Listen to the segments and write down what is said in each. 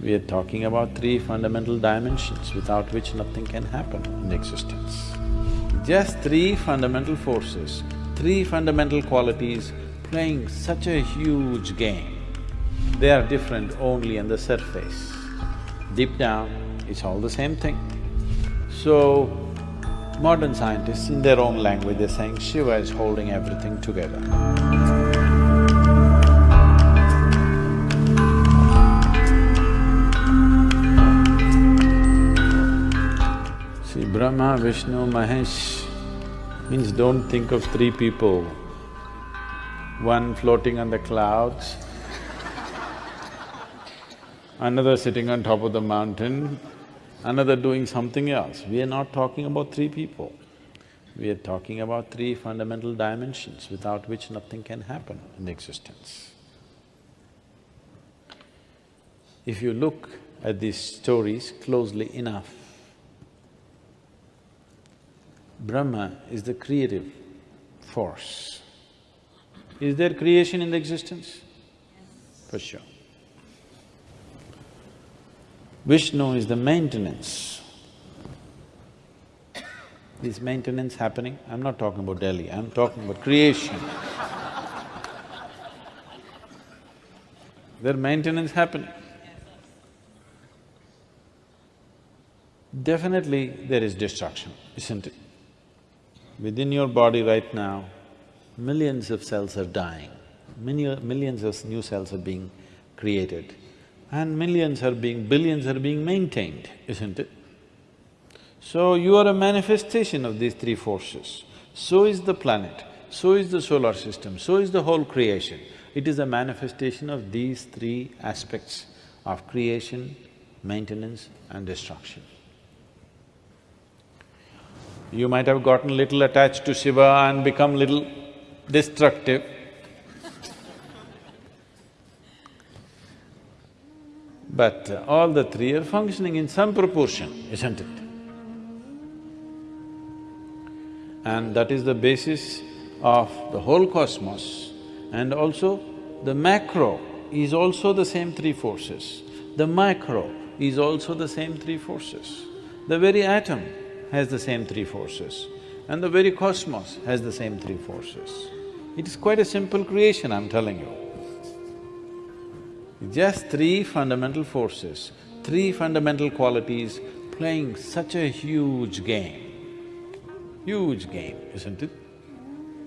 We are talking about three fundamental dimensions without which nothing can happen in existence. Just three fundamental forces, three fundamental qualities playing such a huge game. They are different only on the surface. Deep down, it's all the same thing. So, modern scientists, in their own language, they're saying Shiva is holding everything together. Brahma, Vishnu, Mahesh means don't think of three people, one floating on the clouds, another sitting on top of the mountain, another doing something else. We are not talking about three people. We are talking about three fundamental dimensions without which nothing can happen in existence. If you look at these stories closely enough, Brahma is the creative force. Is there creation in the existence? For sure. Vishnu is the maintenance. Is maintenance happening? I'm not talking about Delhi, I'm talking about creation. there maintenance happening. Definitely there is destruction, isn't it? Within your body right now, millions of cells are dying, millions of new cells are being created and millions are being… billions are being maintained, isn't it? So you are a manifestation of these three forces. So is the planet, so is the solar system, so is the whole creation. It is a manifestation of these three aspects of creation, maintenance and destruction. You might have gotten little attached to Shiva and become little destructive. But all the three are functioning in some proportion, isn't it? And that is the basis of the whole cosmos. And also, the macro is also the same three forces. The micro is also the same three forces. The very atom has the same three forces and the very cosmos has the same three forces. It is quite a simple creation, I'm telling you. Just three fundamental forces, three fundamental qualities playing such a huge game. Huge game, isn't it?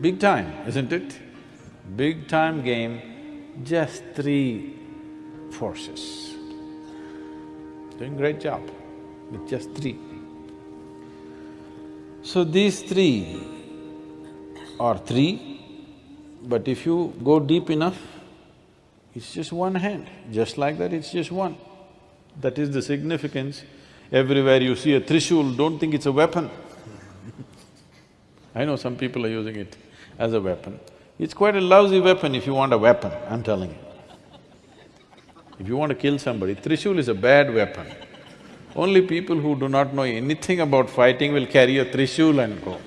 Big time, isn't it? Big time game, just three forces. Doing great job with just three. So these three are three, but if you go deep enough, it's just one hand, just like that it's just one. That is the significance. Everywhere you see a trishul, don't think it's a weapon. I know some people are using it as a weapon. It's quite a lousy weapon if you want a weapon, I'm telling you. If you want to kill somebody, trishul is a bad weapon. Only people who do not know anything about fighting will carry a trishul and go.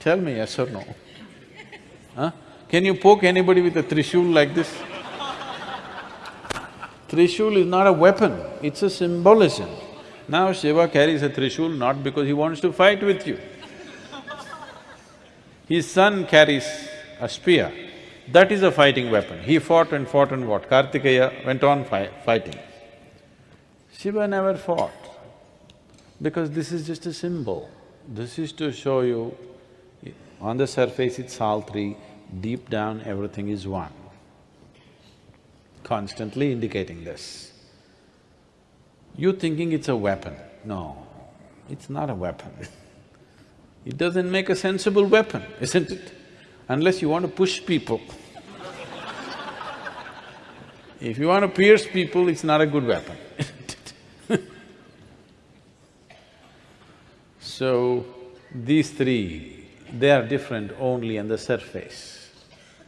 Tell me yes or no? Huh? Can you poke anybody with a trishul like this? Trishul is not a weapon, it's a symbolism. Now Shiva carries a trishul not because he wants to fight with you. His son carries a spear. That is a fighting weapon. He fought and fought and what? Kartikeya went on fi fighting. Shiva never fought because this is just a symbol. This is to show you, on the surface it's all three, deep down everything is one. Constantly indicating this. You thinking it's a weapon, no, it's not a weapon. it doesn't make a sensible weapon, isn't it? Unless you want to push people. if you want to pierce people, it's not a good weapon So, these three, they are different only on the surface.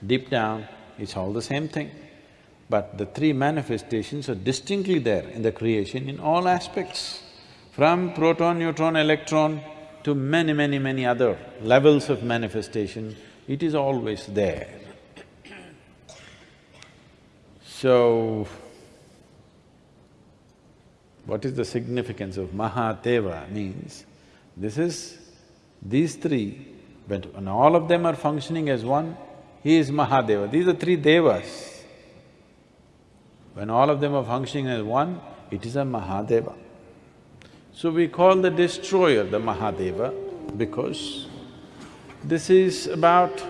Deep down, it's all the same thing. But the three manifestations are distinctly there in the creation in all aspects. From proton, neutron, electron to many, many, many other levels of manifestation, it is always there. So, what is the significance of Mahadeva means, this is… these three, but when all of them are functioning as one, he is Mahadeva. These are three devas. When all of them are functioning as one, it is a Mahadeva. So we call the destroyer the Mahadeva because this is about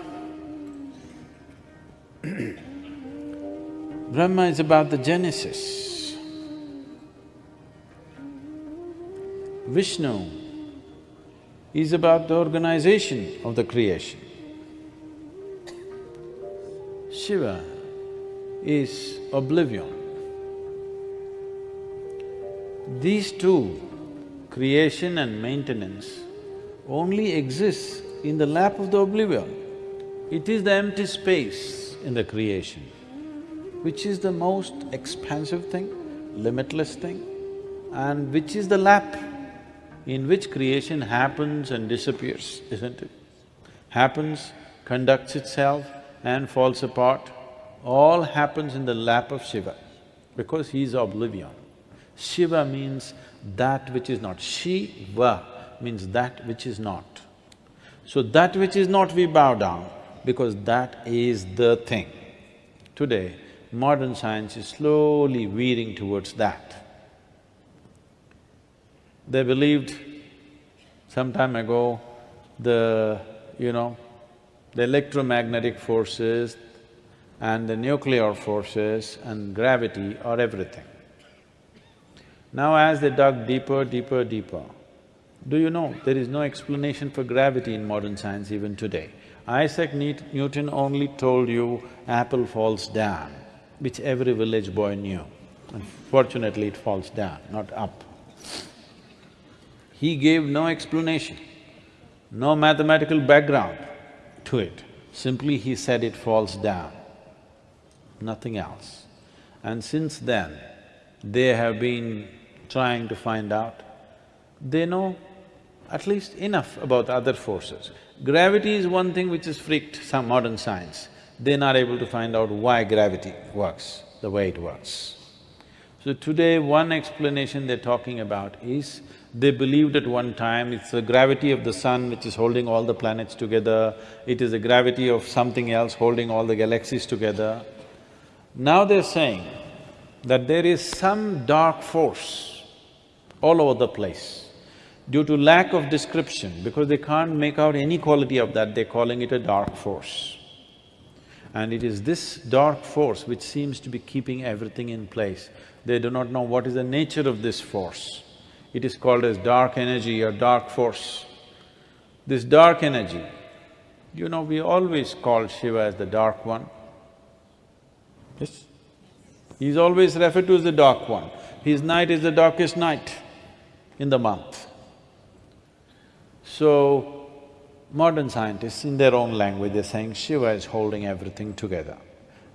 Brahma is about the genesis. Vishnu is about the organization of the creation. Shiva is oblivion. These two, creation and maintenance, only exist in the lap of the oblivion. It is the empty space in the creation, which is the most expansive thing, limitless thing, and which is the lap in which creation happens and disappears, isn't it? Happens, conducts itself and falls apart, all happens in the lap of Shiva, because he is oblivion. Shiva means that which is not. Shiva means that which is not. So that which is not we bow down, because that is the thing. Today, modern science is slowly veering towards that. They believed some time ago the, you know, the electromagnetic forces and the nuclear forces and gravity are everything. Now as they dug deeper, deeper, deeper, do you know there is no explanation for gravity in modern science even today? Isaac Newton only told you apple falls down, which every village boy knew. Unfortunately, it falls down, not up. He gave no explanation, no mathematical background to it. Simply he said it falls down, nothing else. And since then, they have been trying to find out. They know at least enough about other forces. Gravity is one thing which has freaked some modern science. They're not able to find out why gravity works the way it works. So today, one explanation they're talking about is they believed at one time it's the gravity of the sun which is holding all the planets together, it is the gravity of something else holding all the galaxies together. Now they're saying that there is some dark force all over the place. Due to lack of description, because they can't make out any quality of that, they're calling it a dark force. And it is this dark force which seems to be keeping everything in place. They do not know what is the nature of this force. It is called as dark energy or dark force. This dark energy, you know, we always call Shiva as the dark one. Yes? He's always referred to as the dark one. His night is the darkest night in the month. So, modern scientists, in their own language, they're saying Shiva is holding everything together.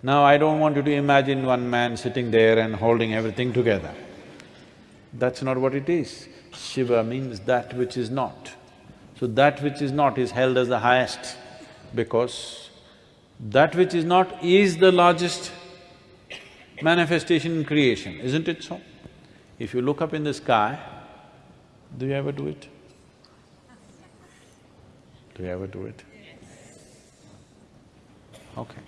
Now, I don't want you to imagine one man sitting there and holding everything together. That's not what it is. Shiva means that which is not. So that which is not is held as the highest because that which is not is the largest manifestation in creation, isn't it so? If you look up in the sky, do you ever do it? Do you ever do it? Okay.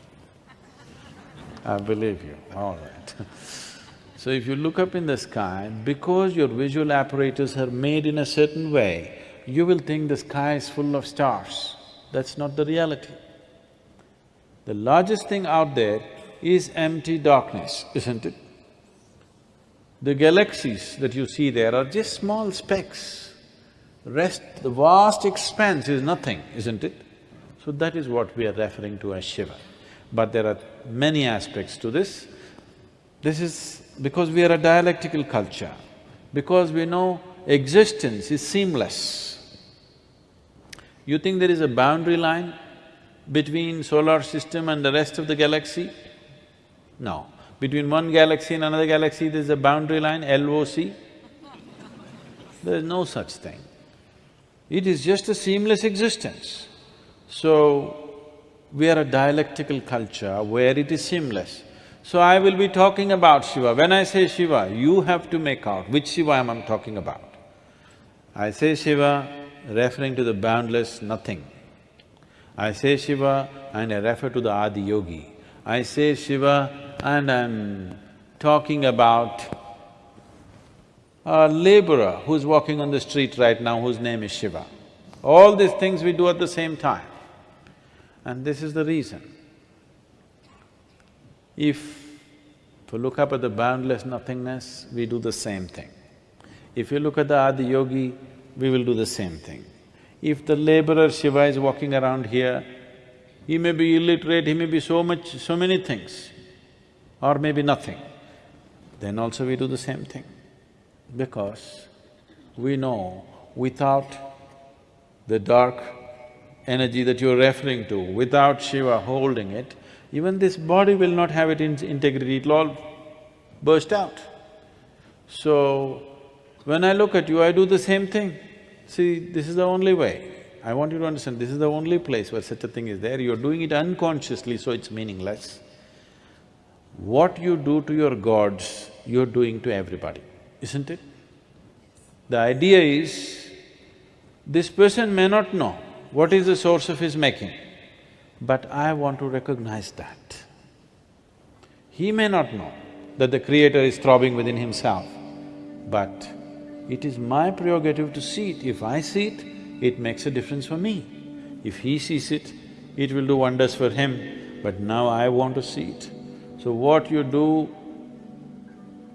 I believe you, all right So if you look up in the sky, because your visual apparatus are made in a certain way, you will think the sky is full of stars. That's not the reality. The largest thing out there is empty darkness, isn't it? The galaxies that you see there are just small specks. Rest, the vast expanse is nothing, isn't it? So that is what we are referring to as Shiva. But there are many aspects to this. This is because we are a dialectical culture, because we know existence is seamless. You think there is a boundary line between solar system and the rest of the galaxy? No. Between one galaxy and another galaxy, there's a boundary line, LOC? There is no such thing. It is just a seamless existence. So, we are a dialectical culture where it is seamless. So I will be talking about Shiva. When I say Shiva, you have to make out which Shiva I am talking about. I say Shiva referring to the boundless nothing. I say Shiva and I refer to the Adi Yogi. I say Shiva and I'm talking about a laborer who's walking on the street right now whose name is Shiva. All these things we do at the same time. And this is the reason. If you look up at the boundless nothingness, we do the same thing. If you look at the Adi Yogi, we will do the same thing. If the laborer Shiva is walking around here, he may be illiterate, he may be so much… so many things, or maybe nothing, then also we do the same thing. Because we know without the dark energy that you're referring to, without Shiva holding it, even this body will not have it in integrity, it'll all burst out. So, when I look at you, I do the same thing. See, this is the only way. I want you to understand, this is the only place where such a thing is there, you're doing it unconsciously, so it's meaningless. What you do to your gods, you're doing to everybody, isn't it? The idea is, this person may not know what is the source of his making, but I want to recognize that. He may not know that the creator is throbbing within himself, but it is my prerogative to see it. If I see it, it makes a difference for me. If he sees it, it will do wonders for him, but now I want to see it. So what you do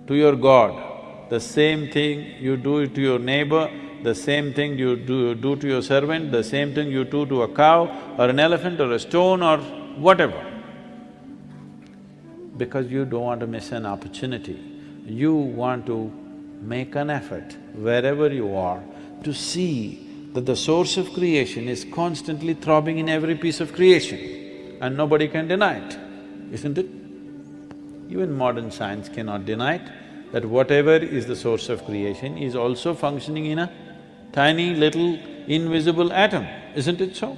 to your God, the same thing you do it to your neighbor, the same thing you do, do to your servant, the same thing you do to a cow or an elephant or a stone or whatever. Because you don't want to miss an opportunity, you want to make an effort wherever you are to see that the source of creation is constantly throbbing in every piece of creation and nobody can deny it, isn't it? Even modern science cannot deny it, that whatever is the source of creation is also functioning in a tiny little invisible atom, isn't it so?